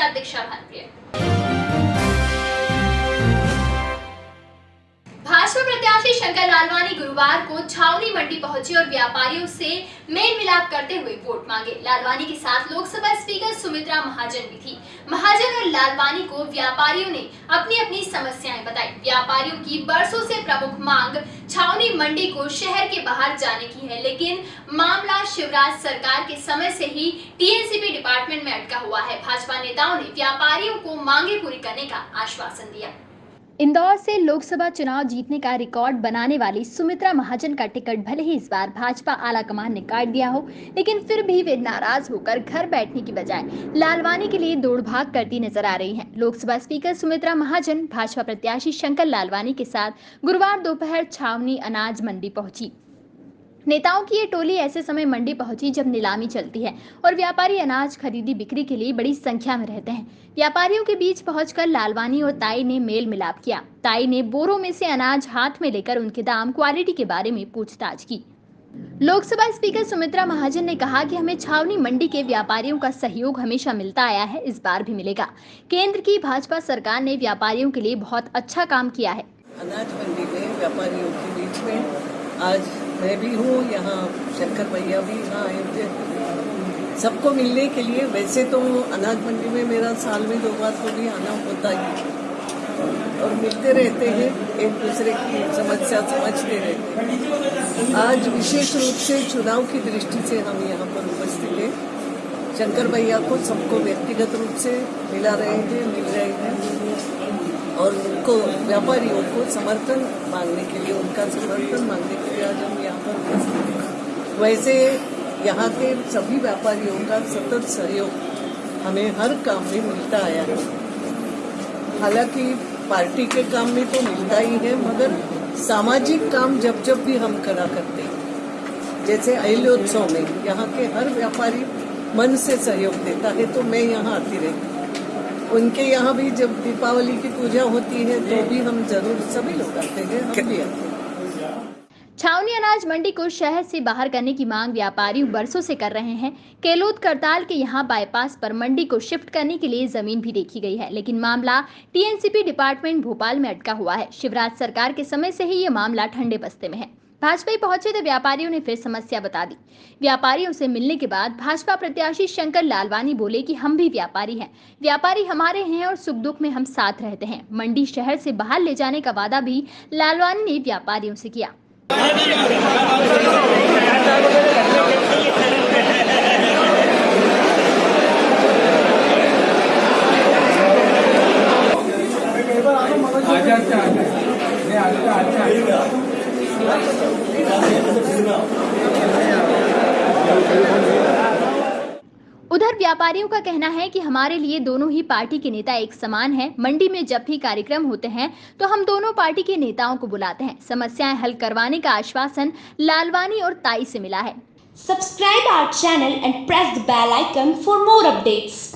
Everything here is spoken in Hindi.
साथ दीक्षा भारतीय प्रत्याशी शंकर लालवानी गुरुवार को छावनी मंडी पहुँचे और व्यापारियों से मेल मिलाप करते हुए वोट मांगे। लालवानी के साथ लोकसभा स्पीकर सुमित्रा महाजन भी थी। महाजन और लालवानी को व्यापारियों ने अपनी अपनी समस्याएँ बताई। व्यापारियों की बरसों से प्रमुख मांग छावनी मंडी को शहर के बाहर जाने की है, लेकिन मामला शिवराज सरकार के समय से ही टीएनसीपी डिपार्टमेंट में अटका हुआ है। भाजपा नेताओं ने व्यापारियों को मांगे पूरी करने का आश्वासन दिया। इंदौर से लोकसभा चुनाव जीतने का रिकॉर्ड बनाने वाली सुमित्रा महाजन का टिकट भले ही इस बार भाजपा आलाकमान ने काट दिया हो, लेकिन फिर भी वे नाराज़ होकर घर बैठने की बजाय लालवानी के लिए दौड़ भाग करती नज़र आ रही हैं। लोकसभा स्पीकर सुमित्रा महाजन, भाजपा प्रत्याशी शंकर लालवानी के साथ गुरुवार दोपहर छावनी अनाज मंडी पहुँची। नेताओं की ये टोली ऐसे समय मंडी पहुँची जब नीलामी चलती है और व्यापारी अनाज खरीदी बिक्री के लिए बड़ी संख्या में रहते हैं। व्यापारियों के बीच पहुंचकर लालवानी और ताई ने मेल मिलाप किया। ताई ने बोरों में से अनाज हाथ में लेकर उनके दाम, क्वालिटी के बारे में पूछताछ की। लोकसभा स्पीकर सुमित्रा महाजन ने कहा कि हमें छावनी मंडी के व्यापारियों का सहयोग हमेशा मिलता आया है, इस बार भी मिलेगा। केंद्र की भाजपा सरकार ने व्यापारियों के लिए बहुत अच्छा काम किया है। अनाज मंडी में व्यापारियों के बीच में आज मैं भी हूँ, यहाँ शंकर भैया भी यहाँ आए थे। सबको मिलने के लिए, वैसे तो अनाज मंडी में मेरा साल में दो बार तो भी आना होता ही। और मिलते रहते हैं, एक दूसरे की समस्या समझते रहते हैं। आज विशेष रूप से चुनाव की दृष्टि से हम यहाँ पर उपस्थित हैं। शंकर भैया को सबको व्यक्तिगत रूप से मिला रहे हैं, मिल रहे हैं। और उनको, व्यापारियों को समर्थन मांगने के लिए, उनका समर्थन मांगने के लिए आज हम यहाँ पर उपस्थित हैं। वैसे यहाँ के सभी व्यापारियों का सतत सहयोग हमें हर काम में मिलता आया है। हालाँकि पार्टी के काम में तो मिलता ही है, मगर सामाजिक काम जब जब भी हम करा करते हैं, जैसे अहिल्योत्सव में यहाँ के हर व्यापारी मन से सहयोग देता है तो मैं यहाँ आती रहती उनके यहाँ भी जब दीपावली की पूजा होती है तो भी हम ज़रूर सभी लोग आते हैं छावनी अनाज मंडी को शहर से बाहर करने की मांग व्यापारी बरसों से कर रहे हैं। केलोद करताल के यहाँ बाईपास पर मंडी को शिफ्ट करने के लिए ज़मीन भी देखी गई है, लेकिन मामला टीएनसीपी डिपार्टमेंट भोपाल में अटका हुआ है। शिवराज सरकार के समय से ही ये मामला ठंडे बस्ते में है। भाजपा पहुँचे तो व्यापारियों ने फिर समस्या बता दी। व्यापारियों से मिलने के बाद भाजपा प्रत्याशी शंकर लालवानी बोले कि हम भी व्यापारी हैं। व्यापारी हमारे हैं और सुख दुख में हम साथ रहते हैं। मंडी शहर से बाहर ले जाने का वादा भी लालवानी ने व्यापारियों से किया। अच्छा नहीं आजा अच्छा उधर व्यापारियों का कहना है कि हमारे लिए दोनों ही पार्टी के नेता एक समान हैं। मंडी में जब भी कार्यक्रम होते हैं तो हम दोनों पार्टी के नेताओं को बुलाते हैं। समस्याएँ हल करवाने का आश्वासन लालवानी और ताई से मिला है। Subscribe our channel and press the bell icon for more updates.